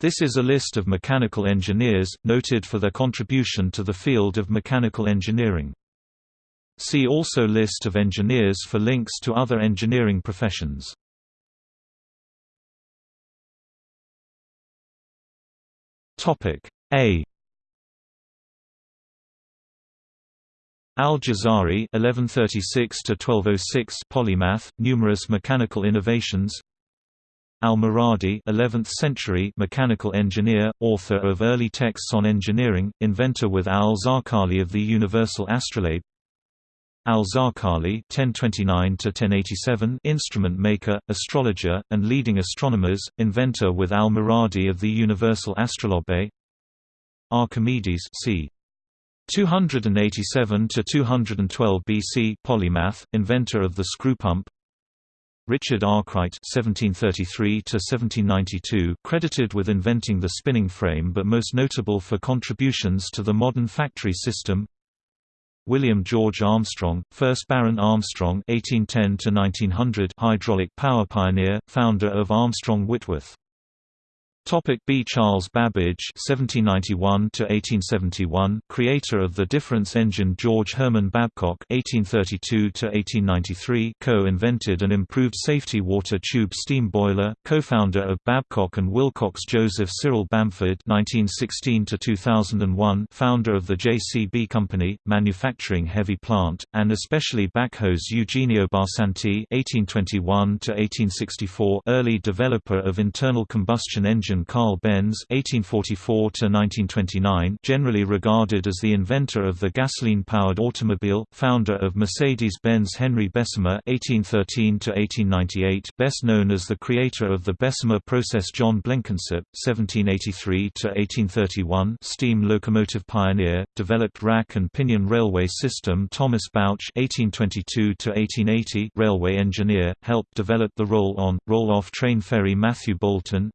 This is a list of mechanical engineers, noted for their contribution to the field of mechanical engineering. See also List of engineers for links to other engineering professions. A Al-Jazari (1136–1206) polymath, numerous mechanical innovations. Al-Muradi 11th century mechanical engineer, author of early texts on engineering, inventor with Al-Zarqali of the universal astrolabe. Al-Zarqali (1029–1087) instrument maker, astrologer, and leading astronomers, inventor with Al-Muradi of the universal astrolabe. Archimedes c. 287 to 212 BC polymath, inventor of the screw pump. Richard Arkwright (1733–1792), credited with inventing the spinning frame, but most notable for contributions to the modern factory system. William George Armstrong, 1st Baron Armstrong (1810–1900), hydraulic power pioneer, founder of Armstrong Whitworth. Topic B. Charles Babbage (1791–1871), creator of the difference engine. George Herman Babcock (1832–1893), co-invented and improved safety water tube steam boiler. Co-founder of Babcock and Wilcox. Joseph Cyril Bamford (1916–2001), founder of the JCB Company, manufacturing heavy plant and especially backhoes. Eugenio Barsanti (1821–1864), early developer of internal combustion engine Carl Benz (1844–1929), generally regarded as the inventor of the gasoline-powered automobile, founder of Mercedes-Benz. Henry Bessemer (1813–1898), best known as the creator of the Bessemer process. John Blenkinsop (1783–1831), steam locomotive pioneer, developed rack and pinion railway system. Thomas Bouch (1822–1880), railway engineer, helped develop the roll-on, roll-off train ferry. Matthew Boulton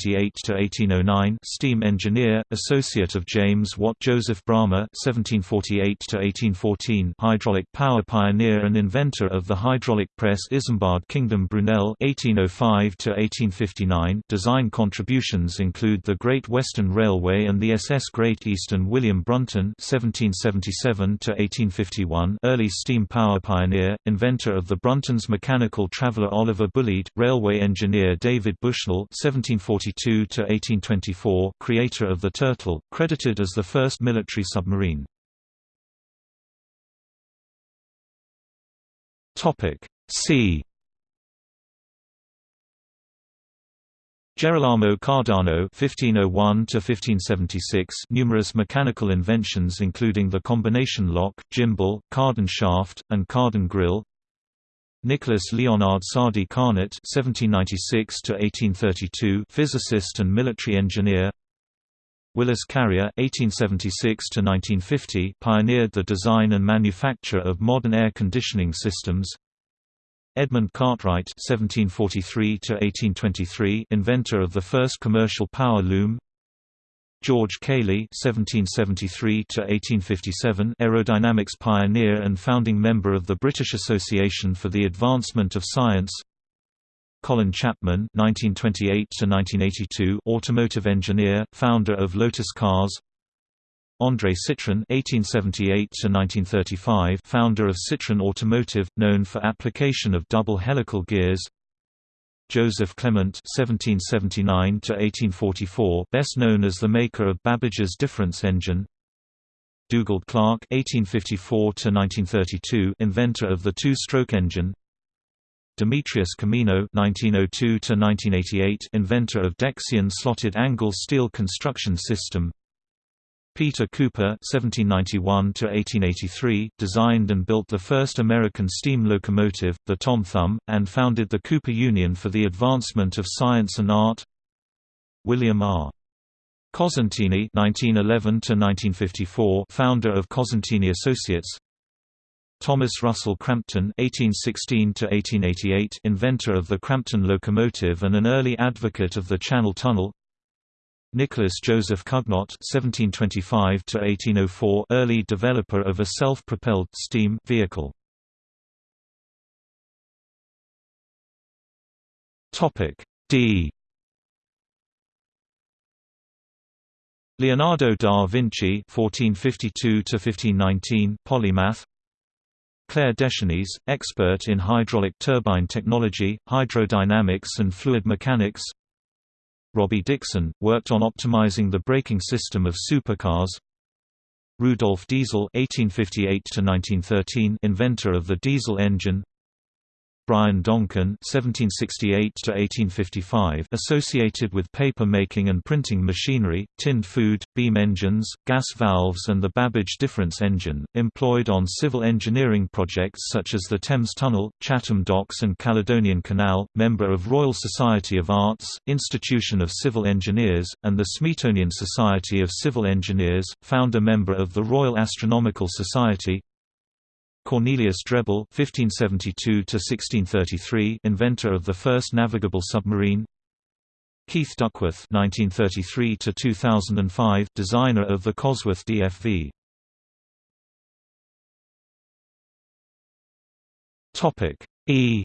(1720 to 1809 steam engineer, associate of James Watt Joseph Bramah (1748–1814), hydraulic power pioneer and inventor of the hydraulic press. Isambard Kingdom Brunel (1805–1859). Design contributions include the Great Western Railway and the SS Great Eastern. William Brunton (1777–1851), early steam power pioneer, inventor of the Bruntons mechanical traveller. Oliver Bulleid, railway engineer. David Bushnell (1740 1822–1824 creator of the Turtle, credited as the first military submarine. C Gerolamo Cardano (1501–1576), numerous mechanical inventions including the combination lock, gimbal, cardan shaft, and cardan grille. Nicholas Leonard Sadi Carnot (1796–1832), physicist and military engineer. Willis Carrier (1876–1950), pioneered the design and manufacture of modern air conditioning systems. Edmund Cartwright (1743–1823), inventor of the first commercial power loom. George Cayley (1773–1857), aerodynamics pioneer and founding member of the British Association for the Advancement of Science. Colin Chapman (1928–1982), automotive engineer, founder of Lotus Cars. André Citroën (1878–1935), founder of Citroën Automotive, known for application of double helical gears. Joseph Clement (1779–1844), best known as the maker of Babbage's difference engine. Dugald Clerk (1854–1932), inventor of the two-stroke engine. Demetrius Comino (1902–1988), inventor of Dexion slotted angle steel construction system. Peter Cooper (1791–1883) designed and built the first American steam locomotive, the Tom Thumb, and founded the Cooper Union for the advancement of science and art. William R. Cosentini (1911–1954), founder of Cosentini Associates. Thomas Russell Crampton (1816–1888), inventor of the Crampton locomotive and an early advocate of the Channel Tunnel. Nicholas Joseph Cugnot (1725–1804), early developer of a self-propelled steam vehicle. Topic D. Leonardo da Vinci (1452–1519), polymath. Claire Deschênes, expert in hydraulic turbine technology, hydrodynamics and fluid mechanics. Robbie Dixon, worked on optimizing the braking system of supercars. Rudolf Diesel (1858–1913), inventor of the diesel engine. Brian Donkin (1768–1855), associated with paper making and printing machinery, tinned food, beam engines, gas valves, and the Babbage difference engine, employed on civil engineering projects such as the Thames Tunnel, Chatham Docks, and Caledonian Canal. Member of Royal Society of Arts, Institution of Civil Engineers, and the Smeatonian Society of Civil Engineers. Founder member of the Royal Astronomical Society, Cornelius Drebbel (1572–1633), inventor of the first navigable submarine. Keith Duckworth (1933–2005), designer of the Cosworth DFV. Topic E.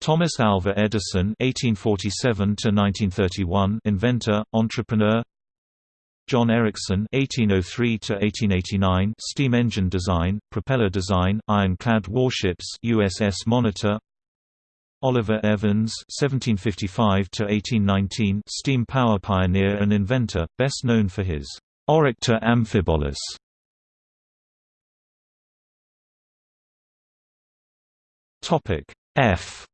Thomas Alva Edison (1847–1931), inventor, entrepreneur. John Ericsson (1803–1889), steam engine design, propeller design, ironclad warships, USS Monitor. Oliver Evans (1755–1819), steam power pioneer and inventor, best known for his Oruktor Amphibolos. Topic F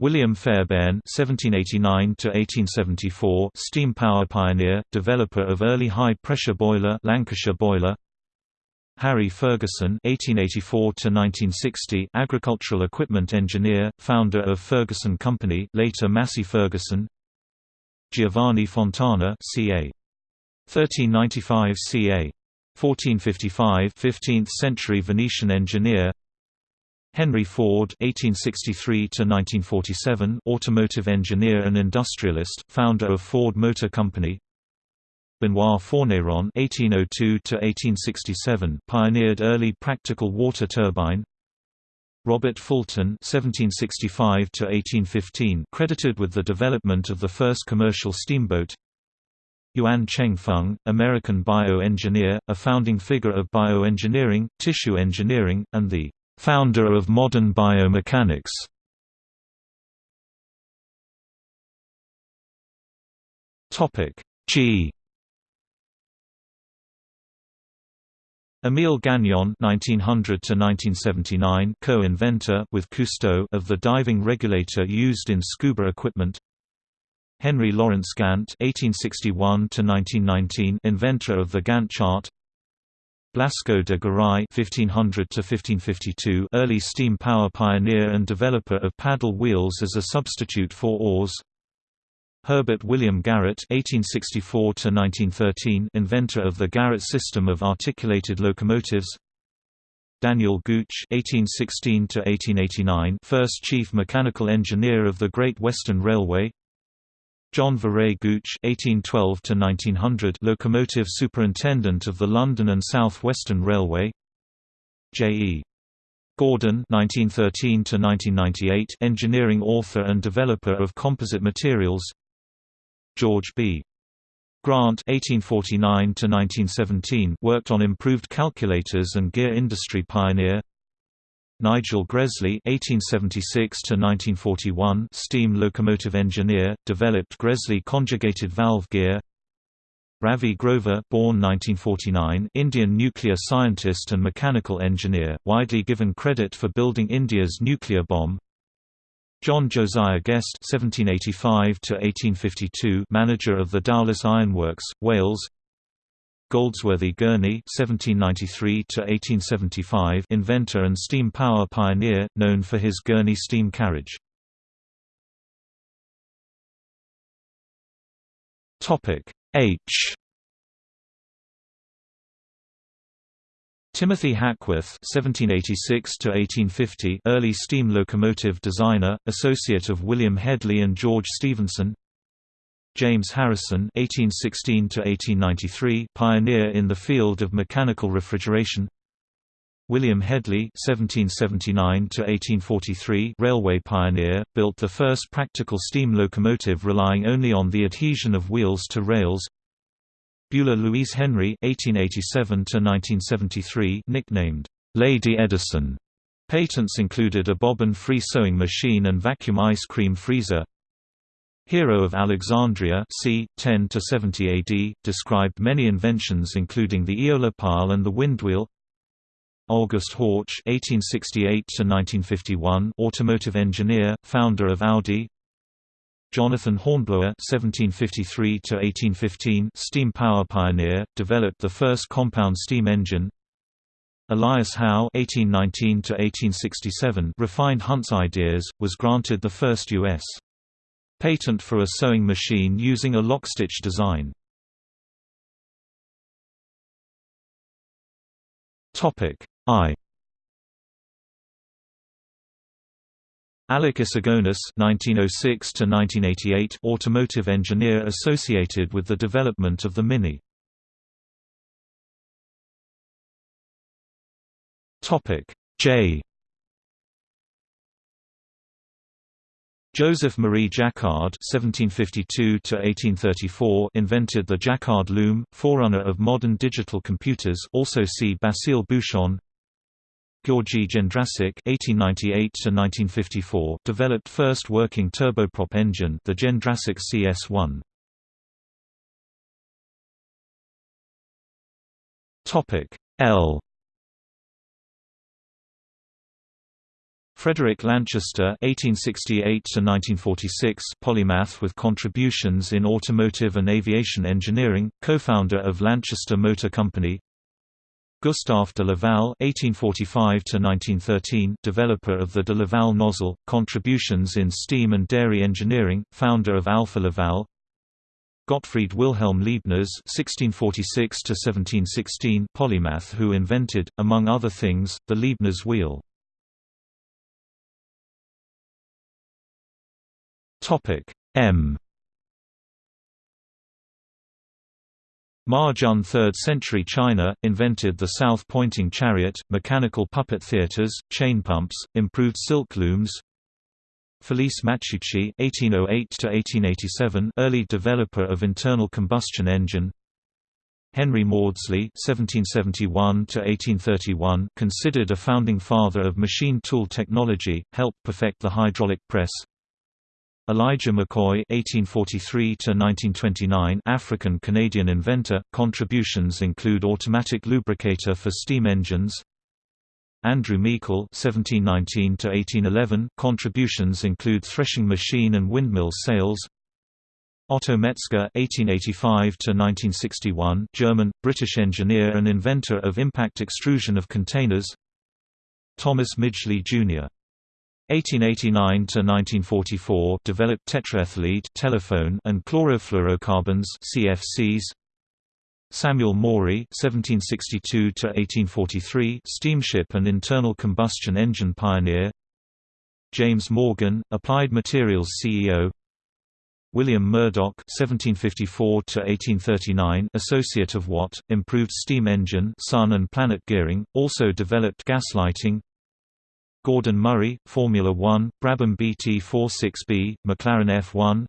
William Fairbairn (1789–1874), steam power pioneer, developer of early high-pressure boiler, Lancashire boiler. Harry Ferguson (1884–1960), agricultural equipment engineer, founder of Ferguson Company, later Massey Ferguson. Giovanni Fontana, ca. 1395 ca. 1455, 15th century Venetian engineer. Henry Ford (1863–1947), automotive engineer and industrialist, founder of Ford Motor Company. Benoit Fourneyron (1802–1867), pioneered early practical water turbine. Robert Fulton (1765–1815), credited with the development of the first commercial steamboat. Yuan-Cheng Fung, American bioengineer, a founding figure of bioengineering, tissue engineering, and the founder of modern biomechanics. Topic G. Emile Gagnon (1900–1979), co-inventor with Cousteau of the diving regulator used in scuba equipment. Henry Lawrence Gantt (1861–1919), inventor of the Gantt chart. Blasco de Garay (1500–1552), early steam power pioneer and developer of paddle wheels as a substitute for oars. Herbert William Garratt (1864–1913), inventor of the Garratt system of articulated locomotives. Daniel Gooch (1816–1889), first chief mechanical engineer of the Great Western Railway. John Viret Gooch (1812–1900), locomotive superintendent of the London and South Western Railway. J. E. Gordon (1913–1998), engineering author and developer of composite materials. George B. Grant (1849–1917) worked on improved calculators and gear industry pioneer. Nigel Gresley (1876–1941), steam locomotive engineer, developed Gresley conjugated valve gear. Ravi Grover, born 1949, Indian nuclear scientist and mechanical engineer, widely given credit for building India's nuclear bomb. John Josiah Guest (1785–1852), manager of the Dowlais Ironworks, Wales. Goldsworthy Gurney (1793–1875), inventor and steam power pioneer, known for his Gurney steam carriage. Topic H. Timothy Hackworth (1786–1850), early steam locomotive designer, associate of William Hedley and George Stephenson. James Harrison (1816–1893), pioneer in the field of mechanical refrigeration. William Hedley (1779–1843), railway pioneer, built the first practical steam locomotive relying only on the adhesion of wheels to rails. Beulah Louise Henry (1887–1973), nicknamed Lady Edison. Patents included a bobbin-free sewing machine and vacuum ice cream freezer. Hero of Alexandria c. 10 70 AD, described many inventions including the eolipile and the windwheel. August Horch (1868–1951), automotive engineer, founder of Audi. Jonathan Hornblower (1753–1815), steam power pioneer, developed the first compound steam engine. Elias Howe (1819–1867) refined Hunt's ideas, was granted the first U.S. patent for a sewing machine using a lockstitch design. Topic I Alec Issigonis (1906–1988), automotive engineer associated with the development of the Mini. Topic J. Joseph Marie Jacquard (1752–1834) invented the Jacquard loom, forerunner of modern digital computers. Also see Basile Bouchon. György Jendrassik (1898–1954) developed first working turboprop engine, the Jendrassik CS1. Topic L. Frederick Lanchester (1868–1946), polymath with contributions in automotive and aviation engineering, co-founder of Lanchester Motor Company. Gustave de Laval (1845–1913), developer of the de Laval nozzle, contributions in steam and dairy engineering, founder of Alfa Laval. Gottfried Wilhelm Leibniz (1646–1716), polymath who invented, among other things, the Leibniz wheel. Topic M. Ma Jun 3rd century China, invented the south-pointing chariot, mechanical puppet theaters, chain pumps, improved silk looms. Felice Matteucci (1808–1887), early developer of internal combustion engine. Henry Maudslay (1771–1831), considered a founding father of machine tool technology, helped perfect the hydraulic press. Elijah McCoy (1843–1929), African-Canadian inventor. Contributions include automatic lubricator for steam engines. Andrew Meikle (1719–1811). Contributions include threshing machine and windmill sails. Otto Metzger (1885–1961), German, British engineer and inventor of impact extrusion of containers. Thomas Midgley Jr. 1889 to 1944 developed tetraethyllead telephone and chlorofluorocarbons CFCs Samuel Morey 1762 to 1843 steamship and internal combustion engine pioneer. James Morgan applied materials CEO William Murdoch 1754 to 1839 associate of Watt improved steam engine sun and planet gearing also developed gaslighting Gordon Murray, Formula One, Brabham BT46B, McLaren F1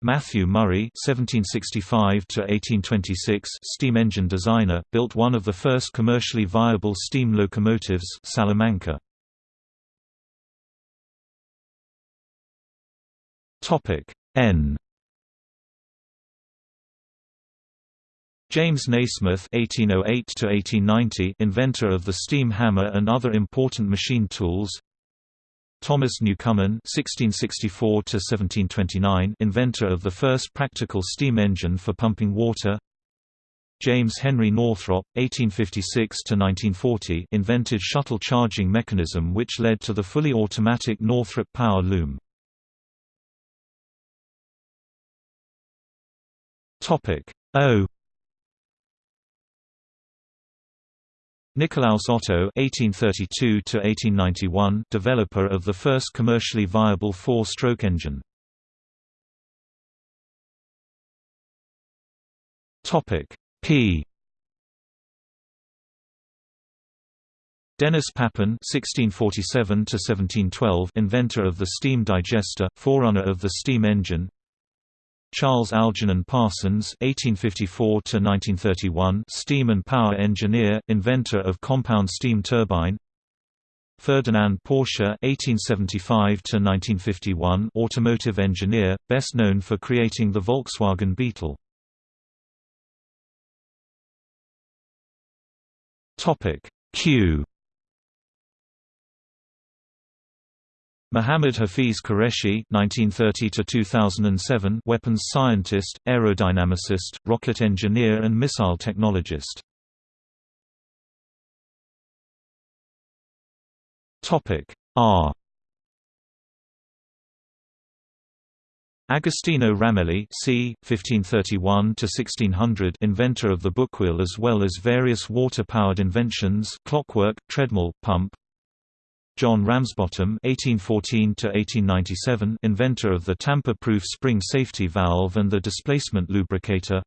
Matthew Murray (1765–1826), steam engine designer, built one of the first commercially viable steam locomotives, Salamanca. Topic N. James Nasmyth (1808–1890), inventor of the steam hammer and other important machine tools. Thomas Newcomen (1664–1729), inventor of the first practical steam engine for pumping water. James Henry Northrop (1856–1940), invented shuttle charging mechanism which led to the fully automatic Northrop power loom. Topic O Nikolaus Otto (1832–1891), developer of the first commercially viable four-stroke engine. Topic P. Denis Papin (1647–1712), inventor of the steam digester, forerunner of the steam engine. Charles Algernon Parsons (1854–1931), steam and power engineer, inventor of compound steam turbine. Ferdinand Porsche (1875–1951), automotive engineer, best known for creating the Volkswagen Beetle. Topic Q. Muhammad Hafiz Qureshi (1930–2007), weapons scientist, aerodynamicist, rocket engineer, and missile technologist. Topic R. Agostino Ramelli c. 1531–1600 inventor of the bookwheel as well as various water-powered inventions clockwork, treadmill, pump John Ramsbottom (1814–1897), inventor of the tamper-proof spring safety valve and the displacement lubricator.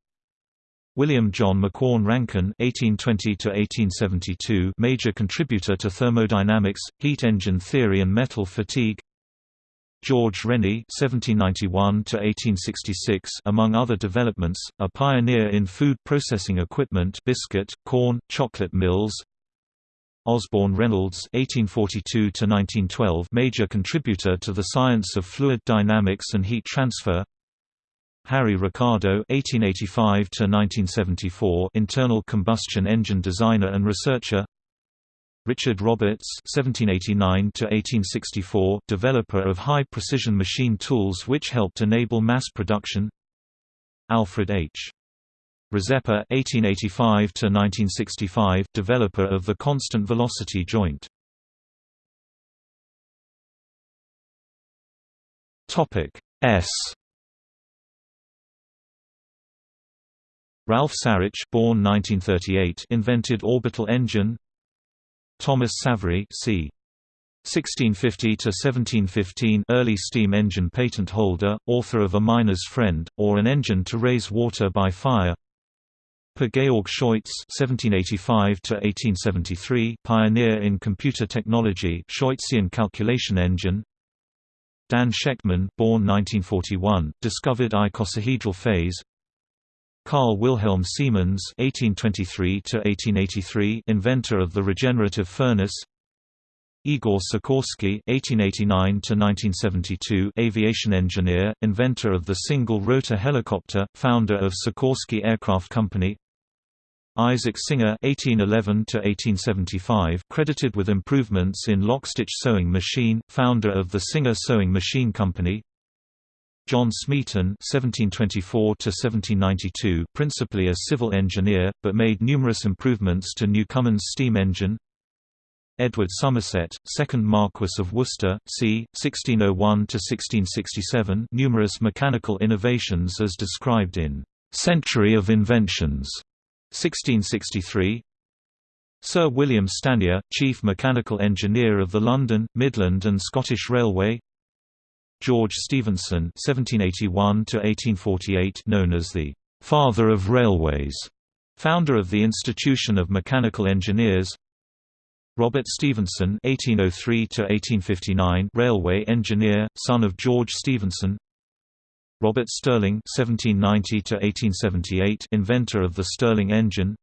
William John Macquorn Rankine (1820–1872), major contributor to thermodynamics, heat engine theory, and metal fatigue. George Rennie (1791–1866), among other developments, a pioneer in food processing equipment, biscuit, corn, chocolate mills. Osborne Reynolds (1842–1912), major contributor to the science of fluid dynamics and heat transfer. Harry Ricardo (1885–1974), internal combustion engine designer and researcher. Richard Roberts (1789–1864), developer of high-precision machine tools which helped enable mass production. Alfred H. Rzeppa (1885–1965), developer of the constant velocity joint. Topic S. Ralph Sarich, born 1938, invented orbital engine. Thomas Savery, c. 1650–1715 early steam engine patent holder, author of A Miner's Friend, or An Engine to Raise Water by Fire Per Georg Scheutz (1785–1873), pioneer in computer technology, Scheutzian calculation engine. Dan Shechtman, born 1941, discovered icosahedral phase. Carl Wilhelm Siemens (1823–1883), inventor of the regenerative furnace. Igor Sikorsky (1889–1972), aviation engineer, inventor of the single-rotor helicopter, founder of Sikorsky Aircraft Company. Isaac Singer (1811–1875), credited with improvements in lock-stitch sewing machine, founder of the Singer Sewing Machine Company. John Smeaton (1724–1792), principally a civil engineer, but made numerous improvements to Newcomen's steam engine. Edward Somerset, 2nd Marquess of Worcester, c. 1601–1667 numerous mechanical innovations as described in "'Century of Inventions' 1663 Sir William Stanier, Chief Mechanical Engineer of the London, Midland and Scottish Railway George Stephenson (1781–1848), known as the "Father of Railways," founder of the Institution of Mechanical Engineers. Robert Stephenson (1803–1859), railway engineer, son of George Stephenson. Robert Stirling (1790–1878), inventor of the Stirling engine.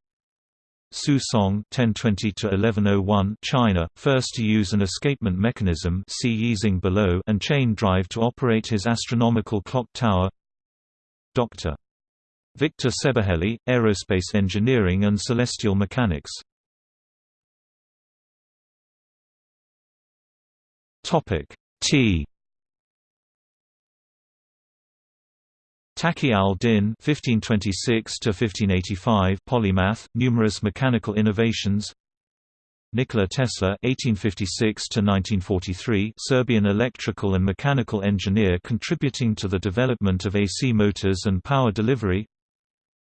Su Song (1020–1101), China, first to use an escapement mechanism see Yixing below and chain drive to operate his astronomical clock tower. Dr. Victor Szebehely, aerospace engineering and celestial mechanics. Topic T. Taqi al-Din (1526–1585), polymath, numerous mechanical innovations. Nikola Tesla (1856–1943), Serbian electrical and mechanical engineer contributing to the development of AC motors and power delivery.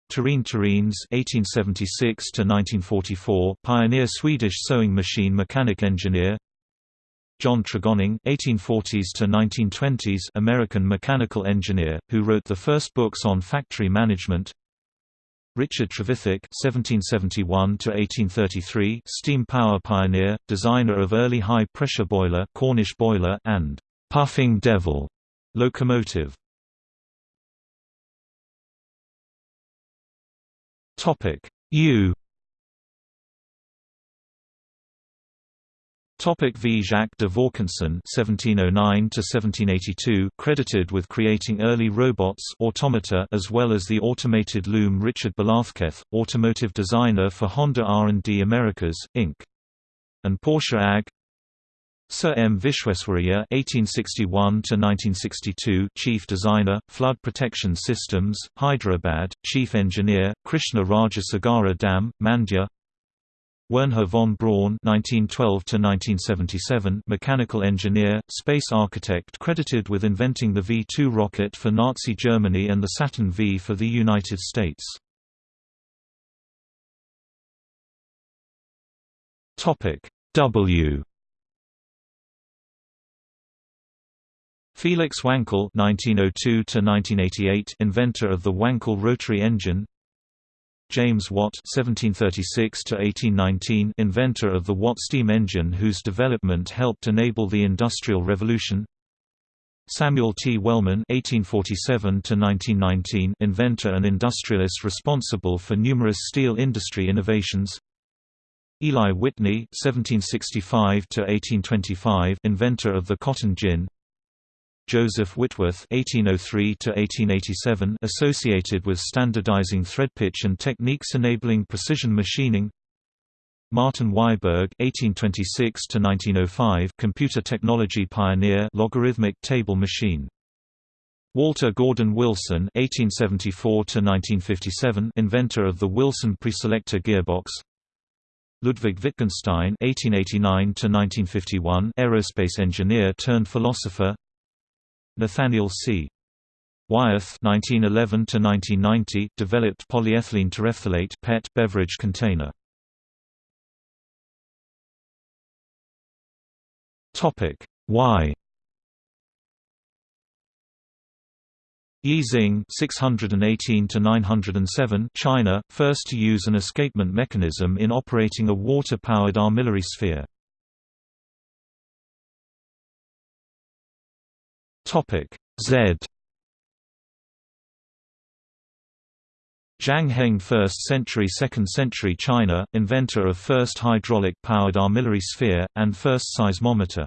Terene Theréns (1876–1944), pioneer Swedish sewing machine mechanic engineer. John Tregoning (1840s to 1920s) American mechanical engineer, who wrote the first books on factory management. Richard Trevithick (1771–1833), steam power pioneer, designer of early high-pressure boiler, Cornish boiler, and puffing devil locomotive. Topic U Topic v. Jacques de Vaucanson (1709–1782), credited with creating early robots automata as well as the automated loom. Richard Balathketh, automotive designer for Honda R&D Americas Inc. and Porsche AG. Sir M. Visvesvaraya (1861–1962), chief designer, flood protection systems, Hyderabad, chief engineer, Krishna Raja Sagara Dam, Mandya. Wernher von Braun (1912–1977), mechanical engineer, space architect, credited with inventing the V-2 rocket for Nazi Germany and the Saturn V for the United States. Topic W. Felix Wankel (1902–1988), inventor of the Wankel rotary engine. James Watt (1736–1819), inventor of the Watt steam engine, whose development helped enable the Industrial Revolution. Samuel T. Wellman (1847–1919), inventor and industrialist responsible for numerous steel industry innovations. Eli Whitney (1765–1825), inventor of the cotton gin. Joseph Whitworth (1803–1887), associated with standardizing thread pitch and techniques enabling precision machining. Martin Wiberg (1826–1905), computer technology pioneer, logarithmic table machine. Walter Gordon Wilson (1874–1957), inventor of the Wilson preselector gearbox. Ludwig Wittgenstein (1889–1951), aerospace engineer turned philosopher. Nathaniel C. Wyeth (1911–1990) developed polyethylene terephthalate (PET) beverage container. Topic Y. Yixing 618 to 907 China, first to use an escapement mechanism in operating a water-powered armillary sphere. Topic Z Zhang Heng 1st century 2nd century China, inventor of first hydraulic-powered armillary sphere, and first seismometer.